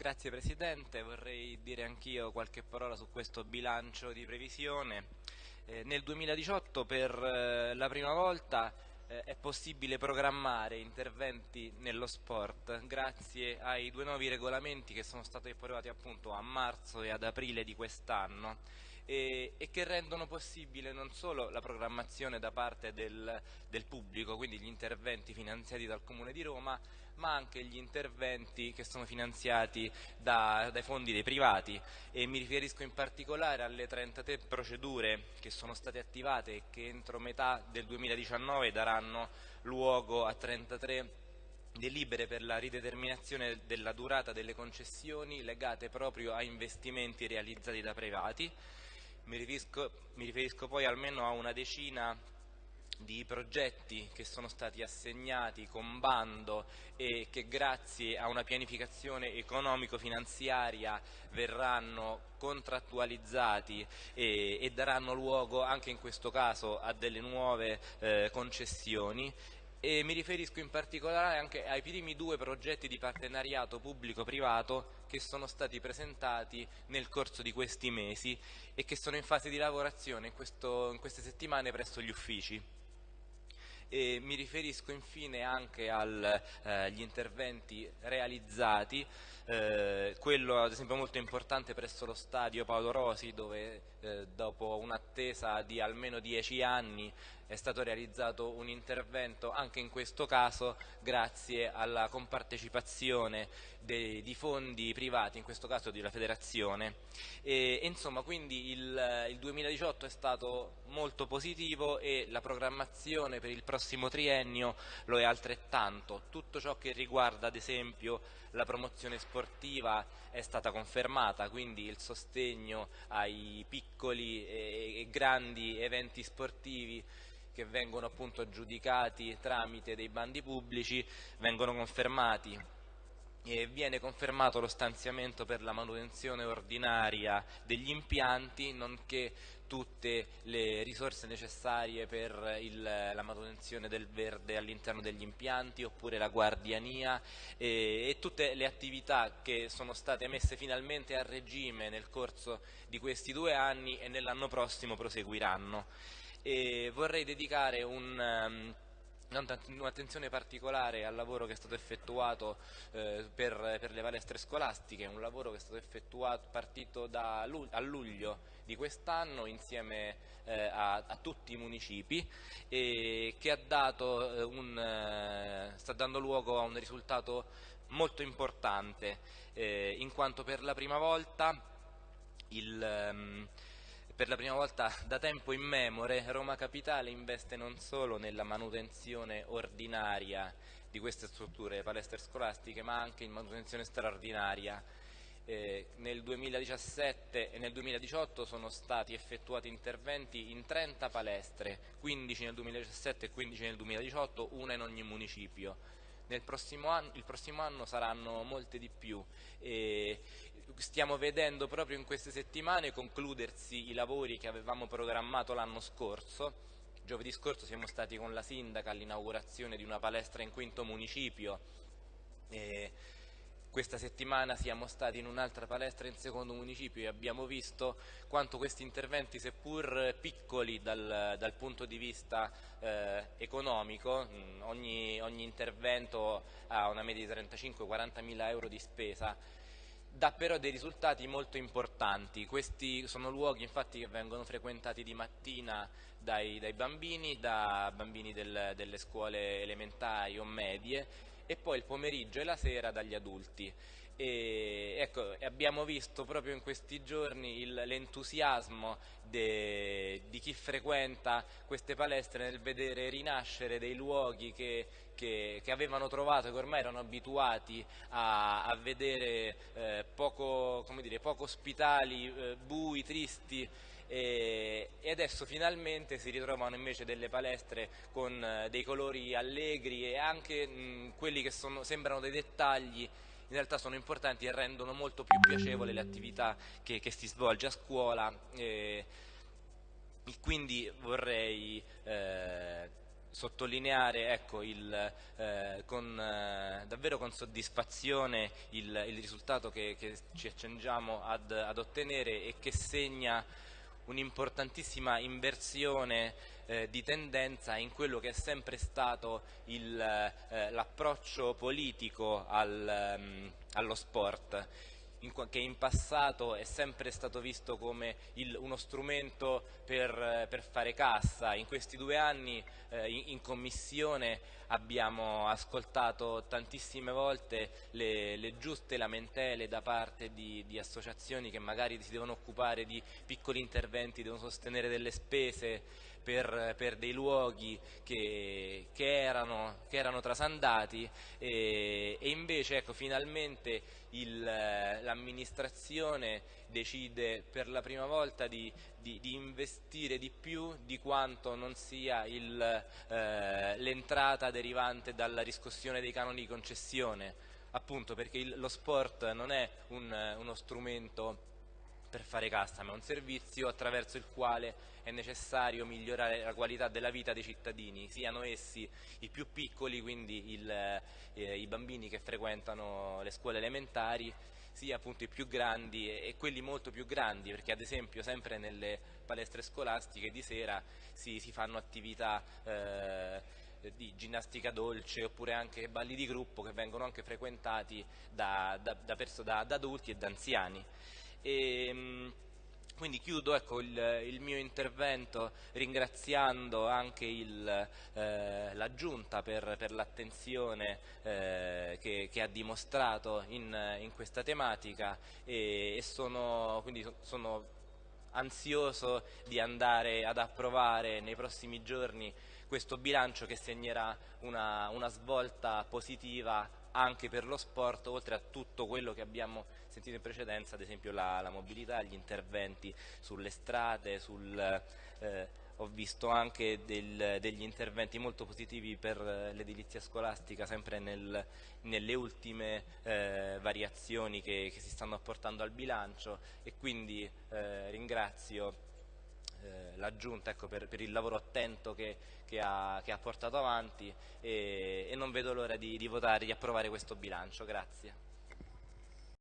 Grazie Presidente, vorrei dire anch'io qualche parola su questo bilancio di previsione. Eh, nel 2018 per eh, la prima volta eh, è possibile programmare interventi nello sport grazie ai due nuovi regolamenti che sono stati approvati appunto a marzo e ad aprile di quest'anno e, e, che rendono possibile non solo la programmazione da parte del, del pubblico, quindi gli interventi finanziati dal Comune di Roma, ma anche gli interventi che sono finanziati da, dai fondi dei privati e mi riferisco in particolare alle 33 procedure che sono state attivate e che entro metà del 2019 daranno luogo a 33 delibere per la rideterminazione della durata delle concessioni legate proprio a investimenti realizzati da privati. Mi riferisco, mi riferisco poi almeno a una decina di progetti che sono stati assegnati con bando e che grazie a una pianificazione economico-finanziaria verranno contrattualizzati e, e, daranno luogo anche in questo caso a delle nuove eh, concessioni e mi riferisco in particolare anche ai primi due progetti di partenariato pubblico-privato che sono stati presentati nel corso di questi mesi e che sono in fase di lavorazione in, questo, in queste settimane presso gli uffici. E mi riferisco infine anche agli eh, interventi realizzati, eh, quello ad esempio molto importante presso lo stadio Paolo Rosi dove eh, dopo un'attesa di almeno dieci anni è stato realizzato un intervento anche in questo caso grazie alla compartecipazione dei, di fondi privati, in questo caso della federazione. E, insomma quindi il, il 2018 è stato molto positivo e la programmazione per il prossimo triennio lo è altrettanto. Tutto ciò che riguarda ad esempio la promozione sportiva è stata confermata, quindi il sostegno ai piccoli e, grandi eventi sportivi che vengono appunto giudicati tramite dei bandi pubblici vengono confermati e viene confermato lo stanziamento per la manutenzione ordinaria degli impianti nonché tutte le risorse necessarie per il, la manutenzione del verde all'interno degli impianti oppure la guardiania e, e, tutte le attività che sono state messe finalmente a regime nel corso di questi due anni e nell'anno prossimo proseguiranno. E vorrei dedicare un... Um, un'attenzione particolare al lavoro che è stato effettuato eh, per, per, le palestre scolastiche, un lavoro che è stato effettuato partito da, a luglio di quest'anno insieme eh, a, a, tutti i municipi e che dato, eh, un, eh, sta dando luogo a un risultato molto importante eh, in quanto per la prima volta il, um, per la prima volta da tempo immemore Roma Capitale investe non solo nella manutenzione ordinaria di queste strutture, palestre scolastiche, ma anche in manutenzione straordinaria. Eh, nel 2017 e nel 2018 sono stati effettuati interventi in 30 palestre, 15 nel 2017 e 15 nel 2018, una in ogni municipio prossimo anno, il prossimo anno saranno molte di più. E stiamo vedendo proprio in queste settimane concludersi i lavori che avevamo programmato l'anno scorso. Giovedì scorso siamo stati con la sindaca all'inaugurazione di una palestra in quinto municipio. E questa settimana siamo stati in un'altra palestra in secondo municipio e abbiamo visto quanto questi interventi, seppur piccoli dal, dal punto di vista eh, economico, ogni, ogni, intervento ha una media di 35-40 mila euro di spesa, dà però dei risultati molto importanti. Questi sono luoghi infatti che vengono frequentati di mattina dai, dai bambini, da bambini del, delle scuole elementari o medie e poi il pomeriggio e la sera dagli adulti. E, ecco, abbiamo visto proprio in questi giorni l'entusiasmo di chi frequenta queste palestre nel vedere rinascere dei luoghi che, che, che avevano trovato, che ormai erano abituati a, a vedere eh, poco, dire, poco, ospitali, eh, bui, tristi e, e adesso finalmente si ritrovano invece delle palestre con eh, dei colori allegri e anche mh, quelli che sono, sembrano dei dettagli in realtà sono importanti e rendono molto più piacevole le attività che, che si svolge a scuola. E quindi vorrei eh, sottolineare ecco, il, eh, con, eh, davvero con soddisfazione il, il risultato che, che, ci accingiamo ad, ad ottenere e che segna un'importantissima inversione eh, di tendenza in quello che è sempre stato eh, l'approccio politico al, um, allo sport in, che in passato è sempre stato visto come il, uno strumento per, per, fare cassa. In questi due anni eh, in, in, commissione abbiamo ascoltato tantissime volte le, le giuste lamentele da parte di, di, associazioni che magari si devono occupare di piccoli interventi, devono sostenere delle spese per, per dei luoghi che, che, erano, che erano, trasandati e, e invece ecco, finalmente l'amministrazione decide per la prima volta di, di, di, investire di più di quanto non sia eh, l'entrata derivante dalla riscossione dei canoni di concessione, appunto perché il, lo sport non è un, uno strumento per fare cassa, ma è un servizio attraverso il quale è necessario migliorare la qualità della vita dei cittadini, siano essi i più piccoli, quindi il, eh, i bambini che frequentano le scuole elementari, sia appunto i più grandi e, quelli molto più grandi, perché ad esempio sempre nelle palestre scolastiche di sera si, si fanno attività eh, di ginnastica dolce oppure anche balli di gruppo che vengono anche frequentati da, da, da, da adulti e da anziani. E, ehm, quindi chiudo ecco, il, il, mio intervento ringraziando anche eh, la Giunta per, per l'attenzione eh, che, che, ha dimostrato in, in questa tematica e, e sono, quindi sono ansioso di andare ad approvare nei prossimi giorni questo bilancio che segnerà una, una svolta positiva anche per lo sport, oltre a tutto quello che abbiamo sentito in precedenza, ad esempio la, la mobilità, gli interventi sulle strade, sul, eh, ho visto anche del, degli interventi molto positivi per l'edilizia scolastica, sempre nel, nelle ultime eh, variazioni che, che, si stanno apportando al bilancio e quindi eh, ringrazio eh, la Giunta ecco, per, per, il lavoro attento che, che, ha, che ha, portato avanti e, e non vedo l'ora di, di votare, di approvare questo bilancio. Grazie.